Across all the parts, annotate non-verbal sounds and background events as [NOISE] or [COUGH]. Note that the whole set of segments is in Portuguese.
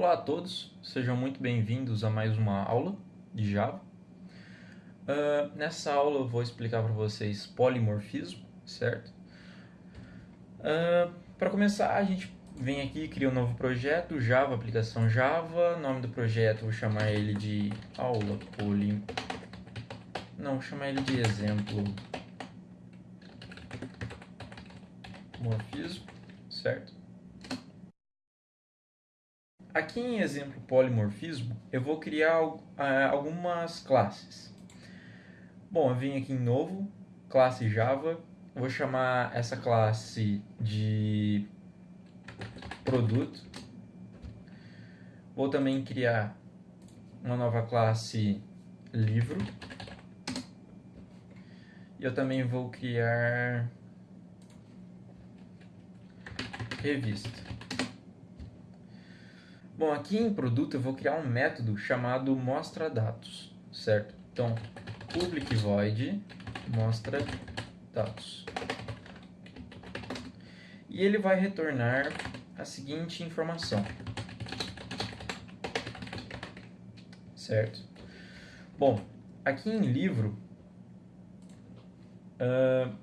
Olá a todos, sejam muito bem-vindos a mais uma aula de Java. Uh, nessa aula eu vou explicar para vocês polimorfismo, certo? Uh, para começar, a gente vem aqui cria um novo projeto, Java, aplicação Java. nome do projeto, vou chamar ele de aula polim... Não, vou chamar ele de exemplo morfismo, certo? Aqui em exemplo polimorfismo, eu vou criar uh, algumas classes. Bom, eu vim aqui em novo, classe Java, vou chamar essa classe de produto. Vou também criar uma nova classe livro. E eu também vou criar revista. Bom, aqui em produto eu vou criar um método chamado mostra dados, certo? Então, public void mostra dados. E ele vai retornar a seguinte informação. Certo? Bom, aqui em livro, uh,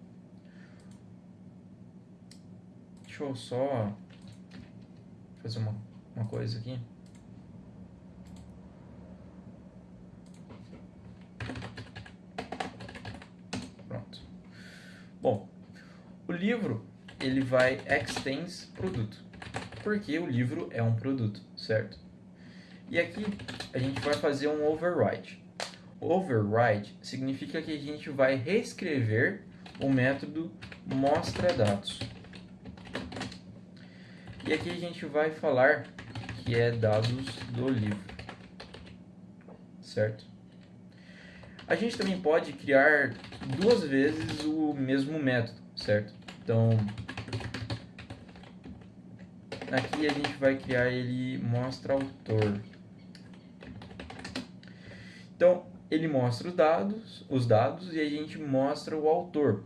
deixa eu só fazer uma uma coisa aqui. Pronto. Bom, o livro ele vai extends produto, porque o livro é um produto, certo? E aqui a gente vai fazer um override. Override significa que a gente vai reescrever o método mostra dados. E aqui a gente vai falar que é dados do livro, certo? A gente também pode criar duas vezes o mesmo método, certo? Então, aqui a gente vai criar ele mostra autor. Então, ele mostra os dados, os dados e a gente mostra o autor.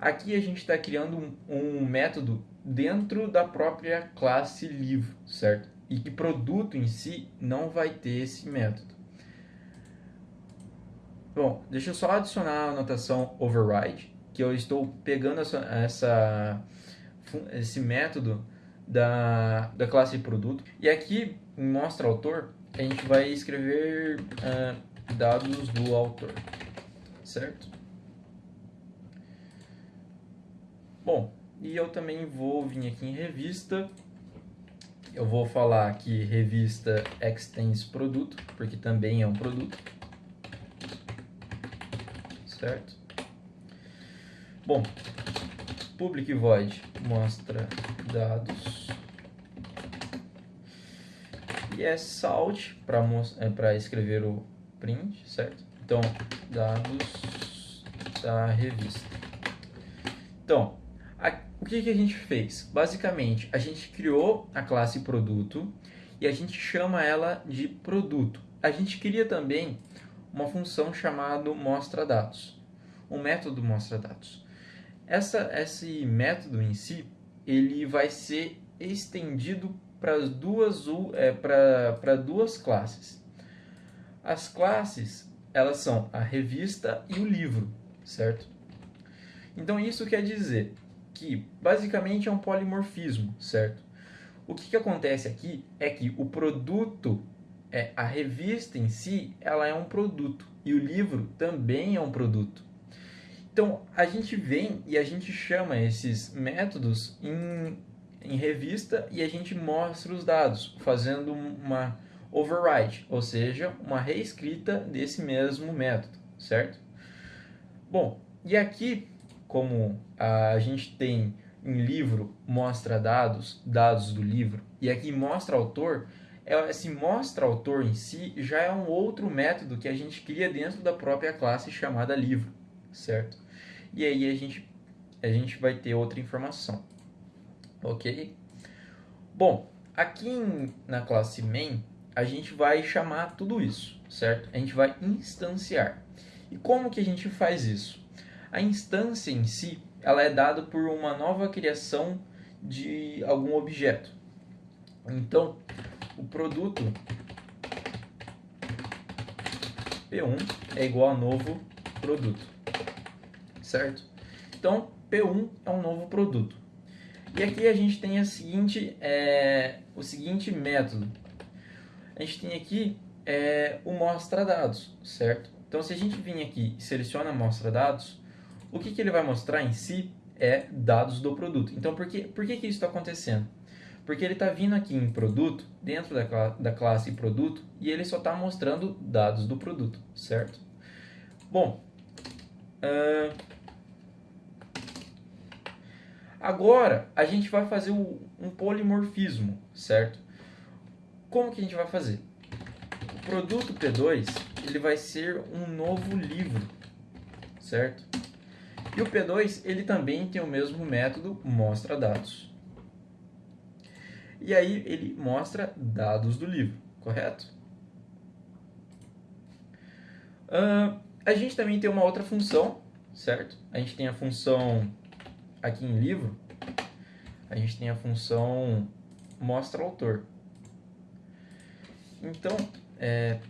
Aqui a gente está criando um, um método dentro da própria classe livro, certo? E que produto em si não vai ter esse método. Bom, deixa eu só adicionar a notação override, que eu estou pegando essa, essa esse método da, da classe produto. E aqui, em mostra autor, a gente vai escrever uh, dados do autor, certo? Bom, e eu também vou vir aqui em revista eu vou falar aqui revista extends produto, porque também é um produto. Certo? Bom, public void mostra dados. E é salt para é escrever o print, certo? Então, dados da revista. Então, o que, que a gente fez? Basicamente, a gente criou a classe produto e a gente chama ela de produto. A gente cria também uma função chamada mostra dados, um método mostra dados. Essa, esse método em si, ele vai ser estendido para duas, é, duas classes. As classes, elas são a revista e o livro, certo? Então isso quer dizer que basicamente é um polimorfismo, certo? O que, que acontece aqui é que o produto, é, a revista em si, ela é um produto e o livro também é um produto. Então, a gente vem e a gente chama esses métodos em, em revista e a gente mostra os dados, fazendo uma override, ou seja, uma reescrita desse mesmo método, certo? Bom, e aqui como a gente tem em livro mostra dados, dados do livro, e aqui mostra autor, é, esse mostra autor em si já é um outro método que a gente cria dentro da própria classe chamada livro, certo? E aí a gente, a gente vai ter outra informação, ok? Bom, aqui em, na classe main, a gente vai chamar tudo isso, certo? A gente vai instanciar. E como que a gente faz isso? A instância em si, ela é dada por uma nova criação de algum objeto. Então, o produto P1 é igual a novo produto, certo? Então, P1 é um novo produto. E aqui a gente tem a seguinte, é, o seguinte método. A gente tem aqui é, o mostra dados, certo? Então, se a gente vir aqui e seleciona mostra dados, o que, que ele vai mostrar em si é dados do produto. Então, por que, por que, que isso está acontecendo? Porque ele está vindo aqui em produto, dentro da, da classe produto, e ele só está mostrando dados do produto, certo? Bom, uh, agora a gente vai fazer o, um polimorfismo, certo? Como que a gente vai fazer? O produto P2 ele vai ser um novo livro, certo? E o P2 ele também tem o mesmo método mostra dados. E aí ele mostra dados do livro, correto? Uh, a gente também tem uma outra função, certo? A gente tem a função aqui em livro, a gente tem a função mostra autor. Então, é...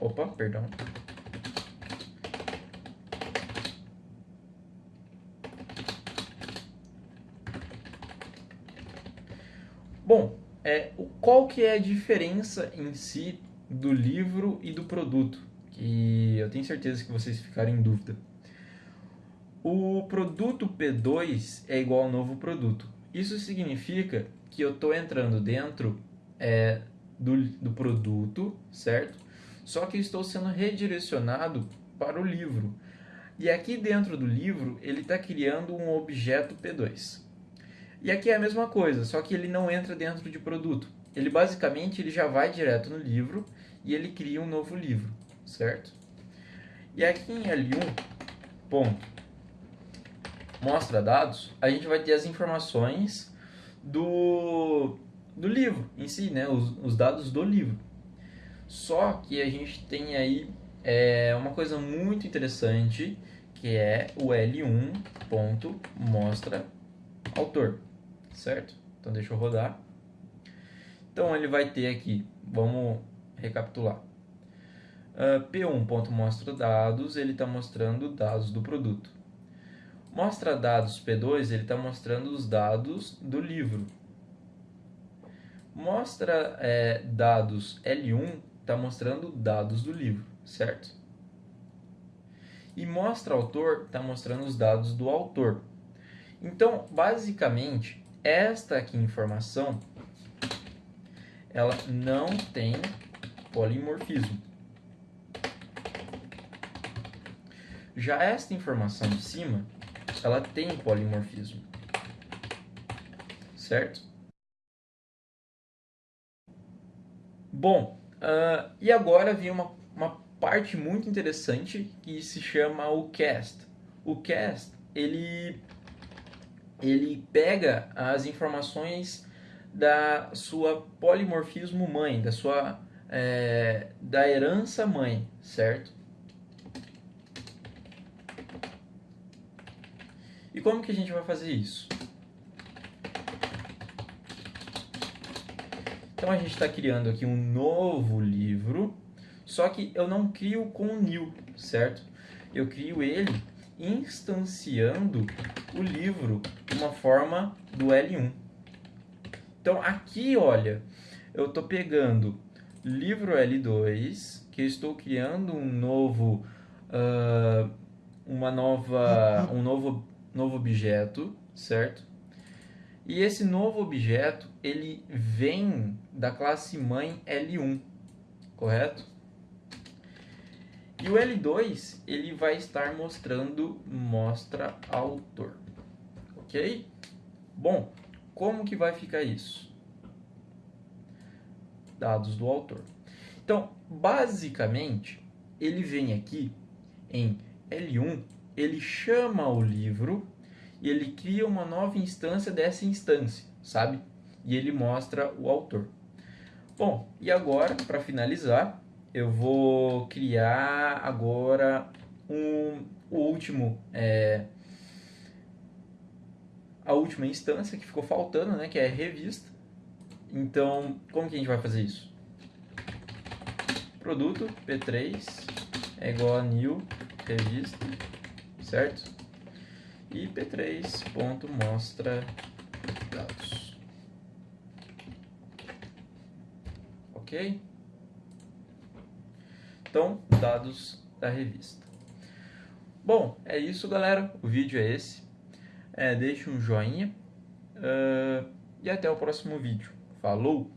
Opa, perdão. Bom, é, qual que é a diferença em si do livro e do produto? Que eu tenho certeza que vocês ficaram em dúvida. O produto P2 é igual ao novo produto. Isso significa que eu estou entrando dentro é, do, do produto, certo? Só que estou sendo redirecionado para o livro. E aqui dentro do livro, ele está criando um objeto P2. E aqui é a mesma coisa, só que ele não entra dentro de produto. Ele basicamente ele já vai direto no livro e ele cria um novo livro, certo? E aqui em L1, ponto, mostra dados, a gente vai ter as informações do, do livro em si, né? os, os dados do livro. Só que a gente tem aí é, uma coisa muito interessante, que é o L1 ponto mostra autor certo? Então deixa eu rodar. Então ele vai ter aqui, vamos recapitular. Uh, P1.mostra dados, ele está mostrando dados do produto. Mostra dados P2, ele está mostrando os dados do livro. Mostra é, dados L1, está mostrando dados do livro, certo? E mostra autor, está mostrando os dados do autor. Então, basicamente, esta aqui informação ela não tem polimorfismo. Já esta informação de cima, ela tem polimorfismo. Certo? Bom, uh, e agora vem uma, uma parte muito interessante que se chama o cast. O cast, ele ele pega as informações da sua polimorfismo mãe, da sua é, da herança mãe, certo? E como que a gente vai fazer isso? Então a gente está criando aqui um novo livro, só que eu não crio com o new, certo? Eu crio ele instanciando o livro uma forma do L1. Então aqui, olha, eu estou pegando livro L2, que eu estou criando um novo, uh, uma nova, [LAUGHS] um novo, novo objeto, certo? E esse novo objeto, ele vem da classe mãe L1, correto? E o L2, ele vai estar mostrando mostra autor. Ok? Bom, como que vai ficar isso? Dados do autor. Então, basicamente, ele vem aqui em L1, ele chama o livro e ele cria uma nova instância dessa instância, sabe? E ele mostra o autor. Bom, e agora, para finalizar, eu vou criar agora um, o último é, a última instância que ficou faltando, né, que é revista. Então, como que a gente vai fazer isso? Produto P3 é igual a new revista, certo? E P3 ponto mostra dados. Ok? Então, dados da revista. Bom, é isso, galera. O vídeo é esse. É, deixe um joinha uh, e até o próximo vídeo. Falou!